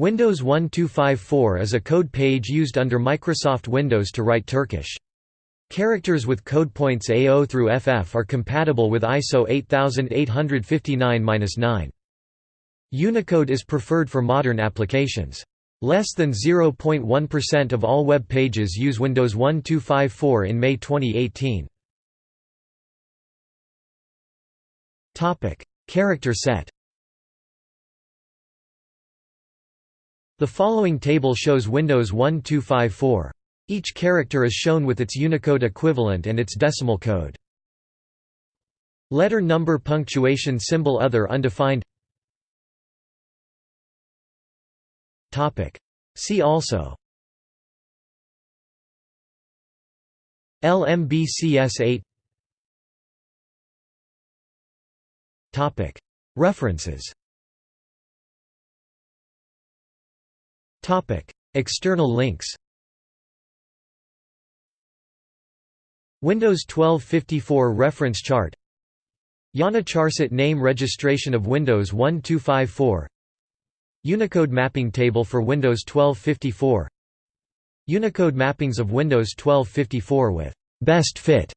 Windows 1254 is a code page used under Microsoft Windows to write Turkish. Characters with code points A0 through FF are compatible with ISO 8859-9. Unicode is preferred for modern applications. Less than 0.1% of all web pages use Windows 1254 in May 2018. Character set The following table shows Windows 1254. Each character is shown with its Unicode equivalent and its decimal code. Letter number punctuation symbol other undefined. See also. LMBCS8 References External links Windows 1254 reference chart IANA charset name registration of Windows 1254 Unicode mapping table for Windows 1254 Unicode mappings of Windows 1254 with «best fit»